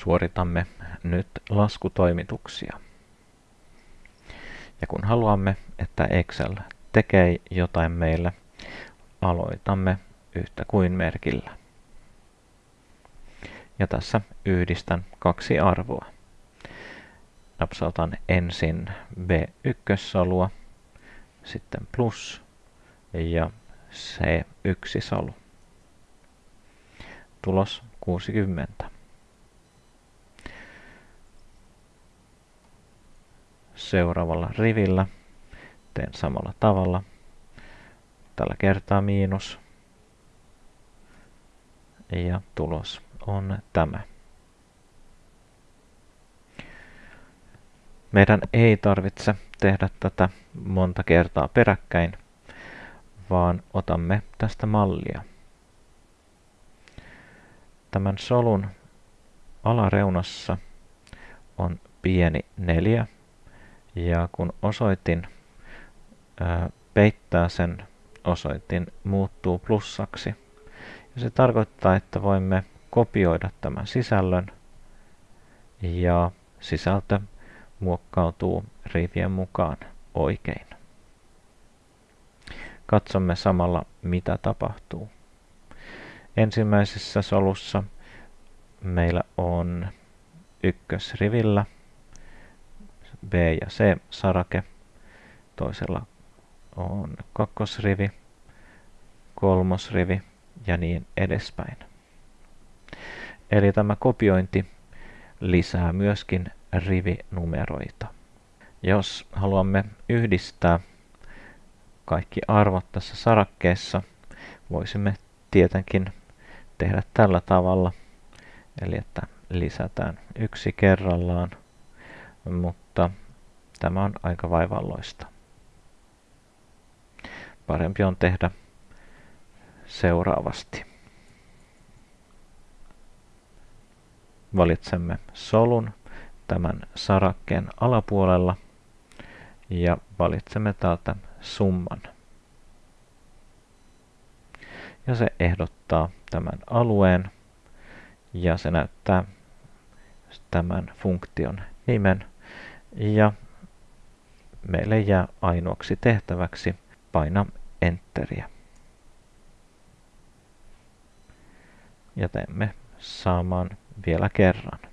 Suoritamme nyt laskutoimituksia. Ja kun haluamme, että Excel tekee jotain meille, aloitamme yhtä kuin merkillä. Ja tässä yhdistän kaksi arvoa. Napsautan ensin B1-solua, sitten plus ja C1-solu. Tulos 60. Seuraavalla rivillä teen samalla tavalla. Tällä kertaa miinus. Ja tulos on tämä. Meidän ei tarvitse tehdä tätä monta kertaa peräkkäin, vaan otamme tästä mallia. Tämän solun alareunassa on pieni neljä, ja kun osoitin ää, peittää sen, osoitin muuttuu plussaksi. Ja se tarkoittaa, että voimme kopioida tämän sisällön ja sisältö muokkautuu rivien mukaan oikein. Katsomme samalla, mitä tapahtuu. Ensimmäisessä solussa meillä on ykkösrivillä B ja C sarake, toisella on kakkosrivi, kolmosrivi ja niin edespäin. Eli tämä kopiointi lisää myöskin rivinumeroita. Jos haluamme yhdistää kaikki arvot tässä sarakkeessa, voisimme tietenkin tehdä tällä tavalla, eli että lisätään yksi kerrallaan, mutta tämä on aika vaivalloista. Parempi on tehdä seuraavasti. Valitsemme solun tämän sarakkeen alapuolella ja valitsemme täältä summan. Ja se ehdottaa tämän alueen ja se näyttää tämän funktion nimen ja meille jää ainoaksi tehtäväksi paina Enteriä. Ja teemme saman vielä kerran.